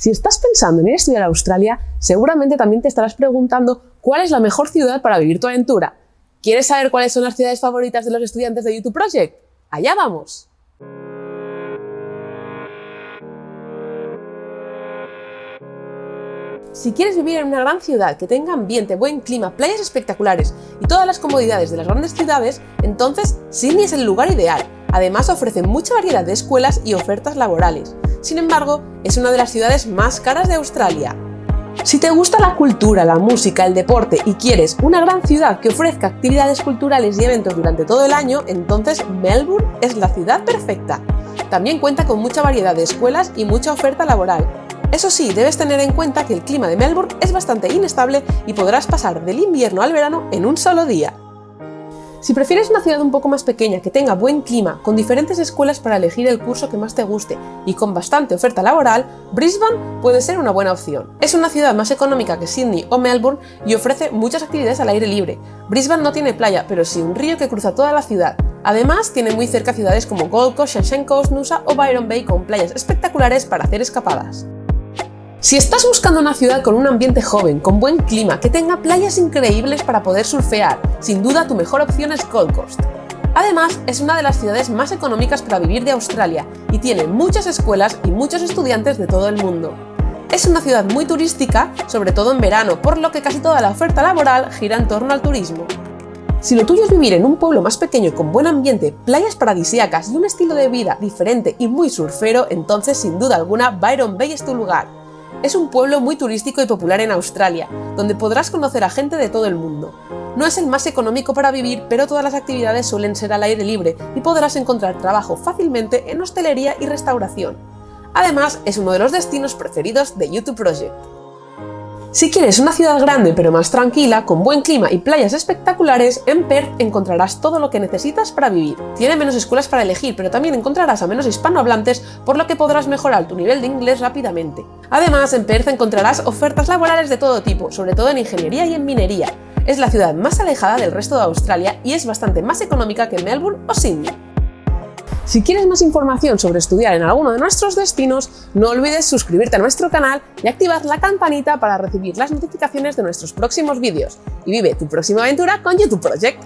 Si estás pensando en ir a estudiar a Australia, seguramente también te estarás preguntando cuál es la mejor ciudad para vivir tu aventura. ¿Quieres saber cuáles son las ciudades favoritas de los estudiantes de YouTube Project? ¡Allá vamos! Si quieres vivir en una gran ciudad que tenga ambiente, buen clima, playas espectaculares y todas las comodidades de las grandes ciudades, entonces Sydney es el lugar ideal. Además ofrece mucha variedad de escuelas y ofertas laborales. Sin embargo, es una de las ciudades más caras de Australia. Si te gusta la cultura, la música, el deporte y quieres una gran ciudad que ofrezca actividades culturales y eventos durante todo el año, entonces Melbourne es la ciudad perfecta. También cuenta con mucha variedad de escuelas y mucha oferta laboral. Eso sí, debes tener en cuenta que el clima de Melbourne es bastante inestable y podrás pasar del invierno al verano en un solo día. Si prefieres una ciudad un poco más pequeña que tenga buen clima, con diferentes escuelas para elegir el curso que más te guste y con bastante oferta laboral, Brisbane puede ser una buena opción. Es una ciudad más económica que Sydney o Melbourne y ofrece muchas actividades al aire libre. Brisbane no tiene playa, pero sí un río que cruza toda la ciudad. Además, tiene muy cerca ciudades como Gold Coast, Sunshine Coast, Nusa o Byron Bay con playas espectaculares para hacer escapadas. Si estás buscando una ciudad con un ambiente joven, con buen clima, que tenga playas increíbles para poder surfear, sin duda tu mejor opción es Gold Coast. Además, es una de las ciudades más económicas para vivir de Australia y tiene muchas escuelas y muchos estudiantes de todo el mundo. Es una ciudad muy turística, sobre todo en verano, por lo que casi toda la oferta laboral gira en torno al turismo. Si lo tuyo es vivir en un pueblo más pequeño con buen ambiente, playas paradisíacas y un estilo de vida diferente y muy surfero, entonces sin duda alguna Byron Bay es tu lugar. Es un pueblo muy turístico y popular en Australia, donde podrás conocer a gente de todo el mundo. No es el más económico para vivir, pero todas las actividades suelen ser al aire libre y podrás encontrar trabajo fácilmente en hostelería y restauración. Además, es uno de los destinos preferidos de YouTube Project. Si quieres una ciudad grande pero más tranquila, con buen clima y playas espectaculares, en Perth encontrarás todo lo que necesitas para vivir. Tiene menos escuelas para elegir, pero también encontrarás a menos hispanohablantes, por lo que podrás mejorar tu nivel de inglés rápidamente. Además, en Perth encontrarás ofertas laborales de todo tipo, sobre todo en ingeniería y en minería. Es la ciudad más alejada del resto de Australia y es bastante más económica que Melbourne o Sydney. Si quieres más información sobre estudiar en alguno de nuestros destinos, no olvides suscribirte a nuestro canal y activar la campanita para recibir las notificaciones de nuestros próximos vídeos. Y vive tu próxima aventura con YouTube Project.